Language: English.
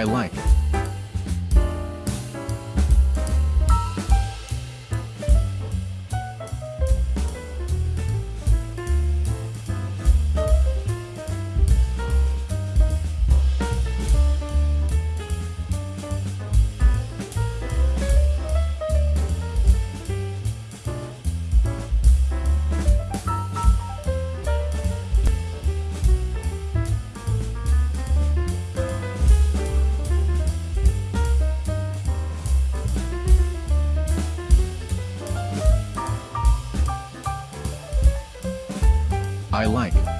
I like. I like.